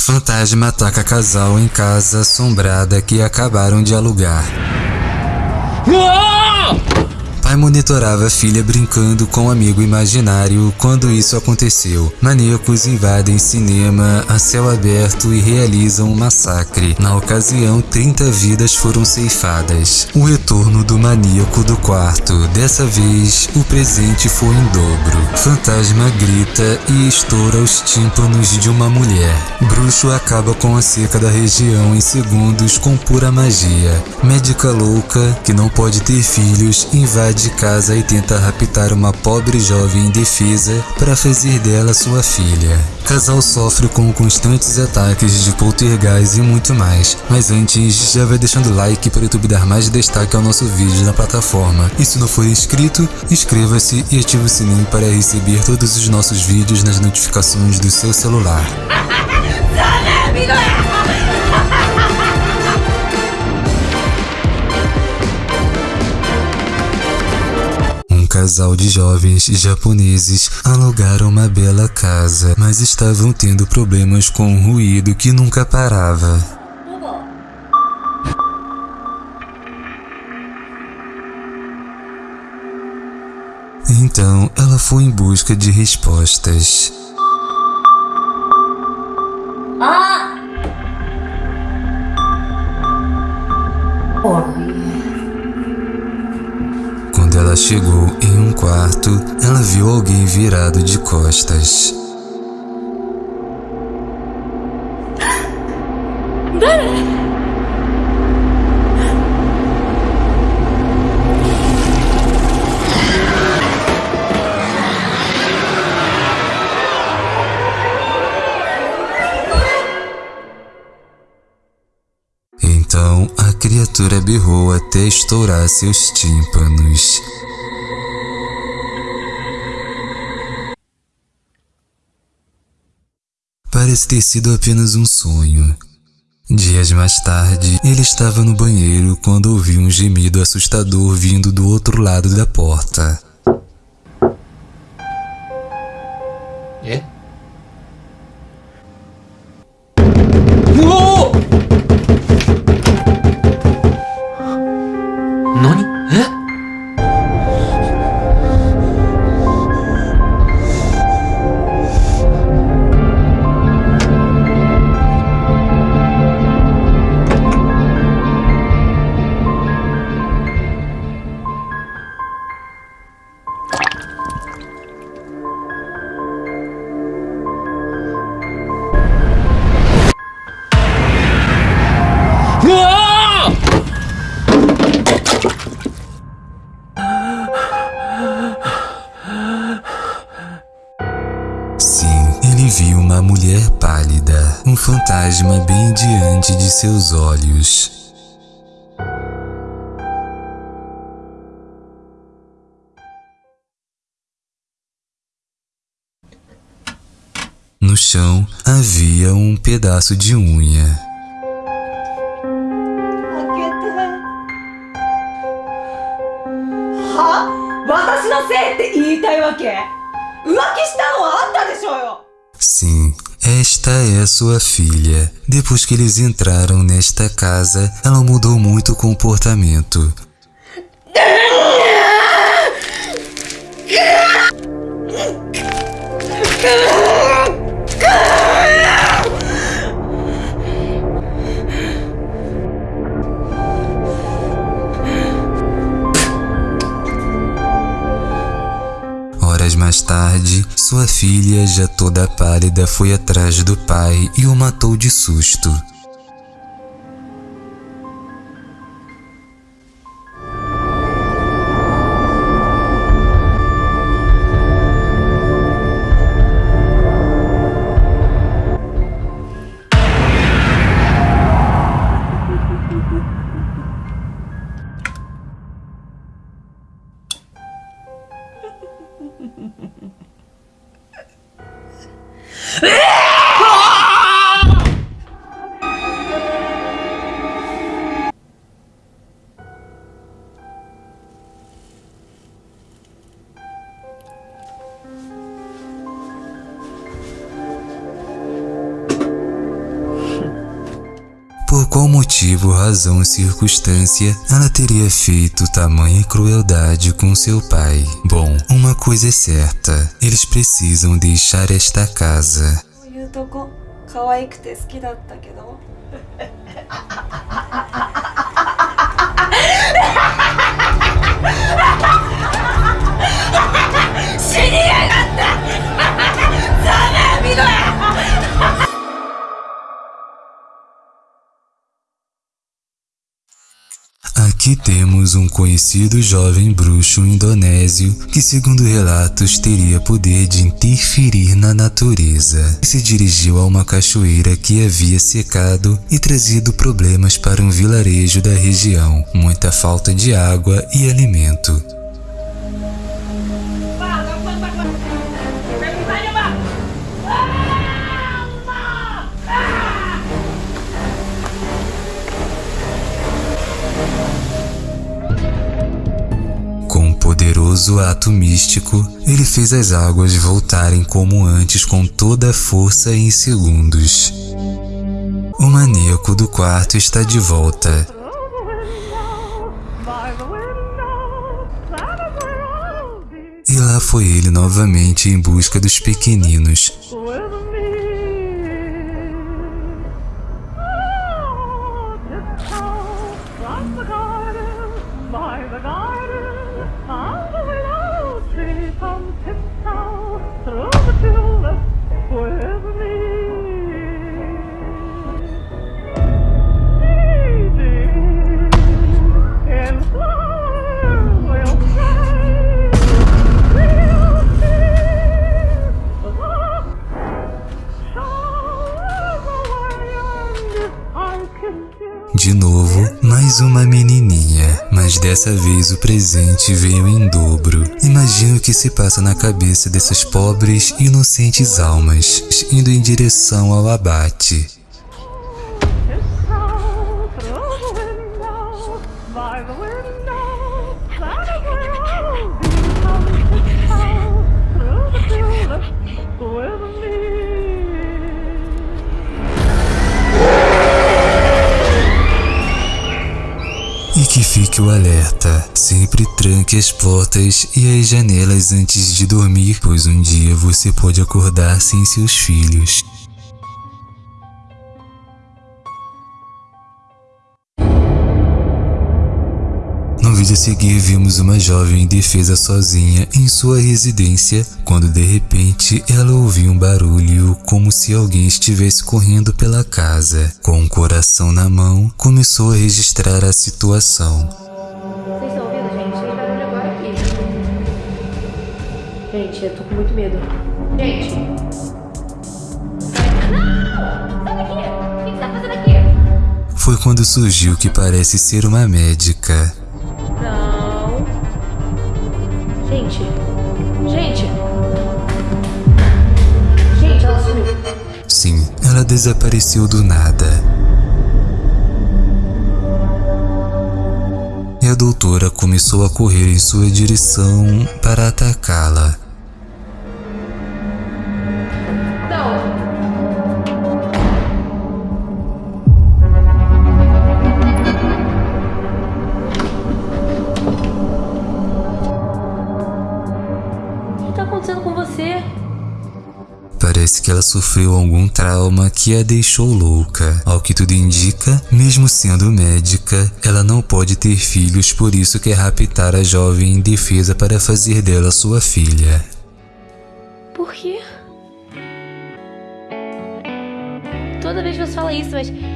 Fantasma ataca casal em casa assombrada que acabaram de alugar. Monitorava a filha brincando com um amigo imaginário quando isso aconteceu. Maníacos invadem cinema a céu aberto e realizam um massacre. Na ocasião, 30 vidas foram ceifadas. O retorno do maníaco do quarto. Dessa vez, o presente foi em dobro. Fantasma grita e estoura os tímpanos de uma mulher. Bruxo acaba com a seca da região em segundos com pura magia. Médica louca, que não pode ter filhos, invade de casa e tenta raptar uma pobre jovem indefesa para fazer dela sua filha. Casal sofre com constantes ataques de poltergeist e muito mais. Mas antes, já vai deixando like para o YouTube dar mais destaque ao nosso vídeo na plataforma. E se não for inscrito, inscreva-se e ative o sininho para receber todos os nossos vídeos nas notificações do seu celular. casal de jovens japoneses alugaram uma bela casa, mas estavam tendo problemas com um ruído que nunca parava. Então ela foi em busca de respostas. Quando ela chegou quarto, ela viu alguém virado de costas. Então a criatura berrou até estourar seus tímpanos. Parece ter sido apenas um sonho. Dias mais tarde, ele estava no banheiro quando ouviu um gemido assustador vindo do outro lado da porta. え ele viu uma mulher pálida, um fantasma bem diante de seus olhos. No chão havia um pedaço de unha. 開けては私のせいって言いたいわけ浮気したのはあんたでしょうよ Sim, esta é sua filha. Depois que eles entraram nesta casa, ela mudou muito o comportamento. Horas mais tarde, sua filha, já toda pálida, foi atrás do pai e o matou de susto. Por qual motivo, razão ou circunstância ela teria feito tamanha crueldade com seu pai? Bom, uma coisa é certa, eles precisam deixar esta casa. Aqui temos um conhecido jovem bruxo indonésio que, segundo relatos, teria poder de interferir na natureza. Se dirigiu a uma cachoeira que havia secado e trazido problemas para um vilarejo da região, muita falta de água e alimento. Poderoso ato místico, ele fez as águas voltarem como antes com toda a força em segundos. O maníaco do quarto está de volta. E lá foi ele novamente em busca dos pequeninos. Dessa vez o presente veio em dobro. Imagina o que se passa na cabeça dessas pobres, inocentes almas, indo em direção ao abate. Fique o alerta, sempre tranque as portas e as janelas antes de dormir, pois um dia você pode acordar sem seus filhos. No vídeo a seguir vimos uma jovem indefesa sozinha em sua residência, quando de repente ela ouviu um barulho como se alguém estivesse correndo pela casa. Com o coração na mão, começou a registrar a situação. Vocês estão ouvindo, gente? Tem barulho agora aqui. Gente, eu tô com muito medo. Gente! Não! Sai daqui! O que você tá fazendo aqui? Foi quando surgiu que parece ser uma médica. Não. Gente! Gente! Gente, ela sumiu. Sim, ela desapareceu do nada. Doutora começou a correr em sua direção para atacá-la. Que ela sofreu algum trauma que a deixou louca. Ao que tudo indica, mesmo sendo médica, ela não pode ter filhos, por isso quer raptar a jovem indefesa para fazer dela sua filha. Por quê? Toda vez você fala isso, mas.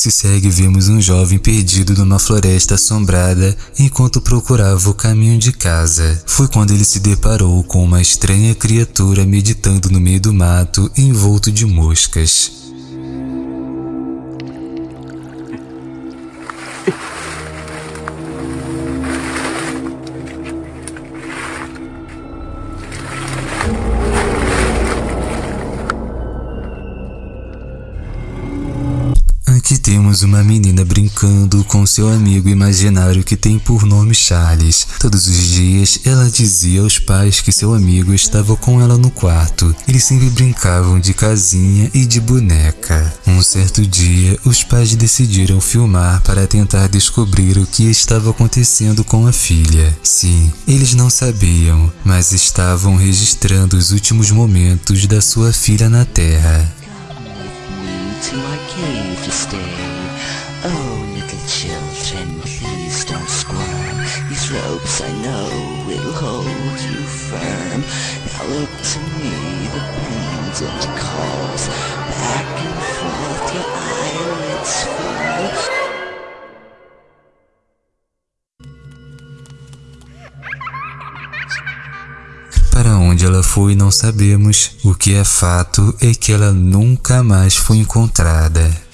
Que se segue, vemos um jovem perdido numa floresta assombrada enquanto procurava o caminho de casa. Foi quando ele se deparou com uma estranha criatura meditando no meio do mato, envolto de moscas. Temos uma menina brincando com seu amigo imaginário que tem por nome Charles. Todos os dias ela dizia aos pais que seu amigo estava com ela no quarto. Eles sempre brincavam de casinha e de boneca. Um certo dia, os pais decidiram filmar para tentar descobrir o que estava acontecendo com a filha. Sim, eles não sabiam, mas estavam registrando os últimos momentos da sua filha na Terra. To my cave to stay. Oh, little children, please don't squirm. These ropes I know will hold you firm. Now look to me, the pendant calls. Ela foi não sabemos. O que é fato é que ela nunca mais foi encontrada.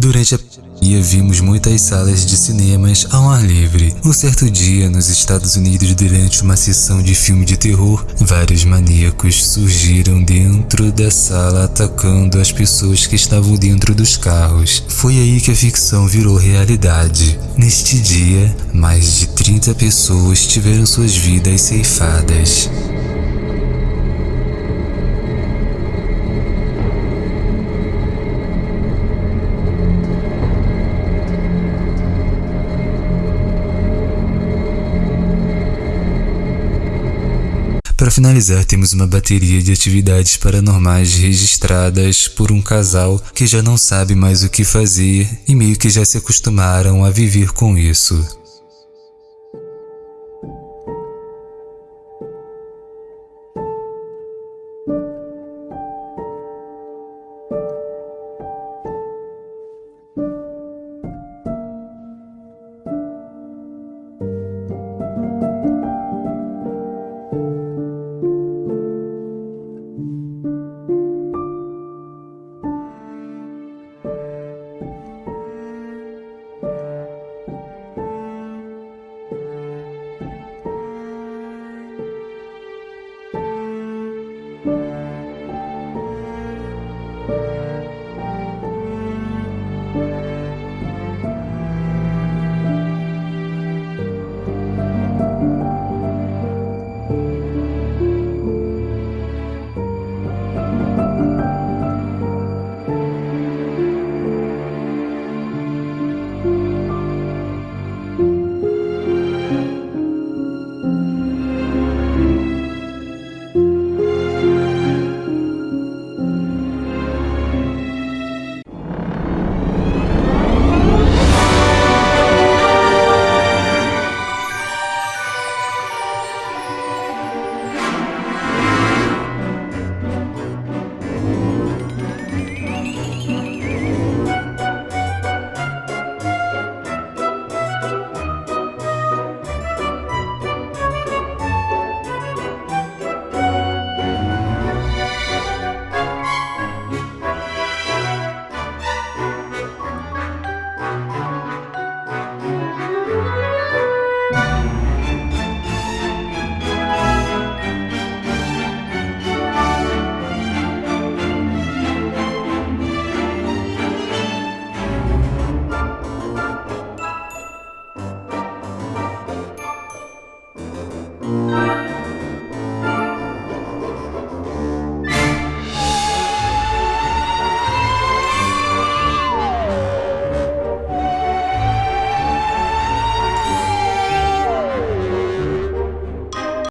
Durante a pandemia, vimos muitas salas de cinemas ao ar livre. Um certo dia, nos Estados Unidos, durante uma sessão de filme de terror, vários maníacos surgiram dentro da sala atacando as pessoas que estavam dentro dos carros. Foi aí que a ficção virou realidade. Neste dia, mais de 30 pessoas tiveram suas vidas ceifadas. Para finalizar, temos uma bateria de atividades paranormais registradas por um casal que já não sabe mais o que fazer e meio que já se acostumaram a viver com isso.